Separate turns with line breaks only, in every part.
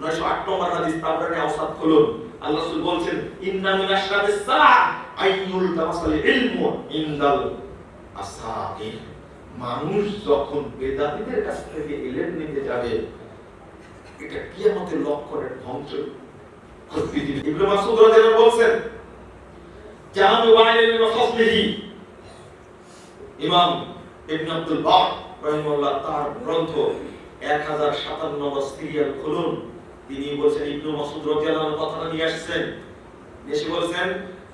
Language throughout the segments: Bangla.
908 নম্বর হাদিস তাবরানি আওসাদ খুলুন। আল্লাহ রাসূল বলছেন, ইন্না আশরাতিস সাআ আইয়ুল তামাসাল ইলমু ইনদাল আসাকির। মানুষ যখন বেদাতীদের কাছ থেকে ইলম নিতে যাবে, এটা কিয়ামতের লক্ষণের ধ্বংস। বলছেন তার গ্রন্থ 1057 নম্বর সিরিয়াল খুলুন। তিনি বলছেন, ইবনে মাসউদ রাদিয়াল্লাহু আনহু কথাটা নিয়ে আসছেন। এসে বলছেন,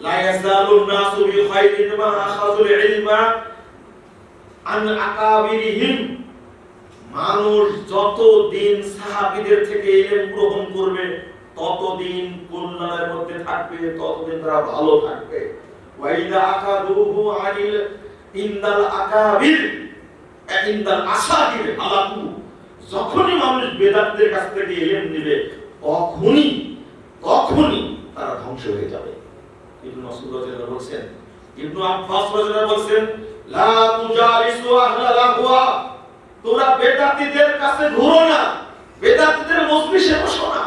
লা ইয়াজালুন নাসু বি খাইরিন মা আখাযুল ইলমা আন আকাবিরিহিম। মানুষ যতদিন সাহাবীদের থেকে ইলম গ্রহণ করবে, ততদিন কল্যাণের মধ্যে থাকবে, ততদিন তারা ভালো থাকবে। ওয়াইদা আকাদুহু আনিল ইন্দাল আকাবির ইন্দাল আসাবির হালাকু। যখনই মানুষ বেদাতদের কাছ থেকে এলেন নেবে, তখনই তখনই তারা ধ্বংস হয়ে যাবে। ইবনু মাসউদ রাদিয়াল্লাহু বলছেন, ইবনু আব্বাস রাদিয়াল্লাহু বলছেন, লা তুজালিসু তোমরা বেদাতীদের কাছে ঘুরো না। বেদাতীদের মজলিসে বসো না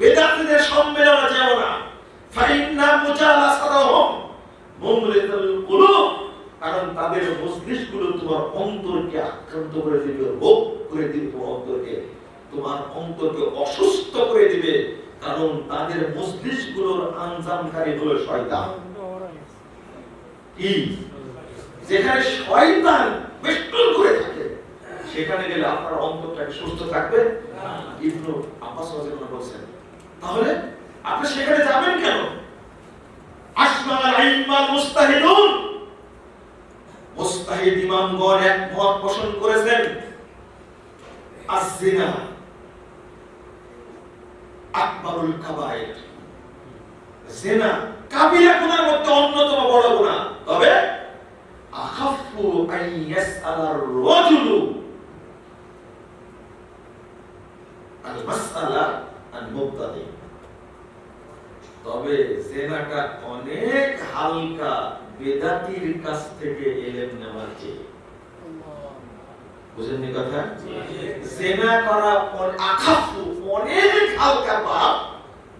বেদাতীদের সম্মেলনে যেও না ফাইন্না মুজালাসাতাহুম মুমরিতুল কুলুব কারণ মজলিসগুলো তোমার অন্তরকে আক্রান্ত করে দিবে রোগ করে দিবে তোমার অন্তরকে তোমার অন্তরকে অসুস্থ করে দিবে কারণ তাদের মজলিসগুলোর আঞ্জামকারী হলো শয়তান। কি? যেখানে শয়তান করে থাকে, সেখানে গেলে আপনার অন্তরটা সুস্থ থাকবে? ইবনু আব্বাস তাহলে আপনি সেখানে যাবেন কেন? মুস্তাহিদুন। মুস্তাহিদ ইমামগণ এক মত পোষণ করেছেন। আজ-জিনা। কাবায়ের। জিনা কাবিরা গুনার মধ্যে অন্যতম বড় গুনাহ তবে আখাফু আন ইয়াসআলার রাজুলু। আল মাসআলা আন মুবতাদি। তবে জেনাটা অনেক হালকা। বেদাতির কাছ থেকে এলেম নেওয়ার চেয়ে বুঝেননি কথা? জেনা করা আখাফু অনেক হালকা পাপ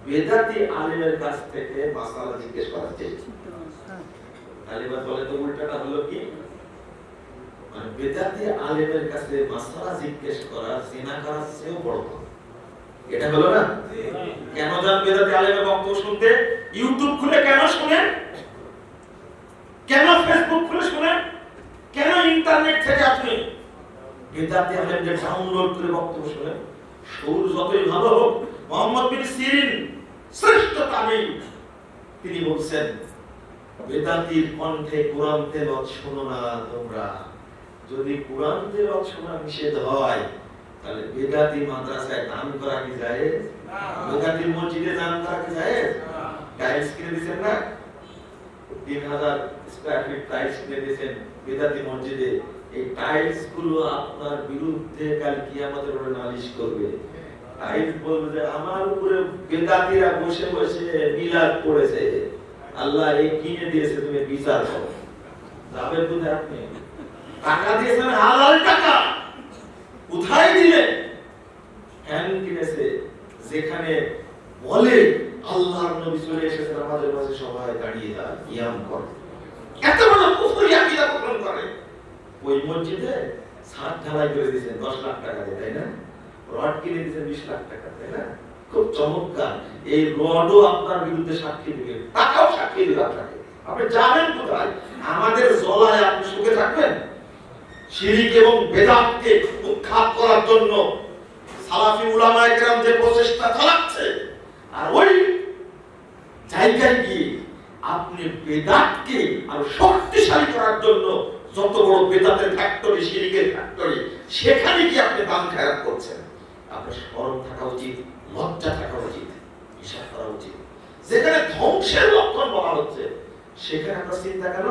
বেদাতি আলেমের কাছ থেকে মাসালা জিজ্ঞেস করার চেয়ে তালিবান বলে তো উল্টাটা হলো কি? মানে বেদাতি আলেমের কাছে মাসালা জিজ্ঞেস করা জিনা করার চেয়েও বড় এটা হলো না? কেন যান বেদাতি আলেমের বক্তব্য শুনতে? ইউটিউব খুলে কেন শুনেন কেন ফেসবুক খুলে শুনেন কেন ইন্টারনেট থেকে আপনি ডাউনলোড করে বক্তব্য শুনেন সুর যতই ভালো হোক মোহাম্মদ বিন সিরিন শ্রেষ্ঠ তিনি বলছেন বেদাতির কণ্ঠে কোরআন তেলত শোনো না তোমরা। যদি কোরআন তেলত শোনা নিষেধ হয় তাহলে বেদাতি মাদ্রাসায় দান করা কি যায় বেদাতি মসজিদে দান করা কি যায় টাইলস কিনে দিচ্ছেন না? তিন হাজার স্কোয়ার ফিট টাইলস কিনে দিয়েছেন বেদাতি মসজিদে। এই টাইলসগুলো আপনার বিরুদ্ধে কাল কি আমাদের নালিশ করবে। টাইলস বলবে যে, আমার উপরে বেদাতিরা বসে বসে মিলাদ পড়েছে আল্লাহ এই কিনে দিয়েছে, তুমি বিচার করো। যাবে কোথায় আপনি? টাকা দিয়েছেন, হালাল টাকা। কোথায় কিনেছে। যেখানে বলে আল্লাহর নবী চলে এসেছেন, আমাদের মাঝে সবাই দাঁড়িয়ে দাঁড় কিয়াম করে। এত বড় করে। ওই মসজিদে ছাদ ঢালাই করে দিয়েছেন, দশ লাখ টাকা তাই না? রড কিনে দিয়েছেন বিশ লাখ টাকা, তাই না? খুব চমৎকার। এই রডও আপনার বিরুদ্ধে সাক্ষী দিবে। টাকাও সাক্ষী দিবে আপনাকে। আপনি যাবেন কোথায়? আমাদের জলায় আপনি সুখে থাকবেন? শিরিক এবং বেদাতকে উৎখাত করার জন্য সালাফি উলামায়ে কেরাম যে প্রচেষ্টা চালাচ্ছে, আর ওই জায়গায় গিয়ে আপনি বেদাতকে আরও শক্তিশালী করার জন্য যত বড় বেদাতের ফ্যাক্টরি শিরিকের ফ্যাক্টরি সেখানে কি আপনি দাম খারাপ করছেন। আপনার স্মরণ থাকা উচিত, লজ্জা থাকা উচিত, হিসাব করা উচিত। যেখানে ধ্বংসের লক্ষণ বলা হচ্ছে, সেখানে আপনার চিন্তা কেন?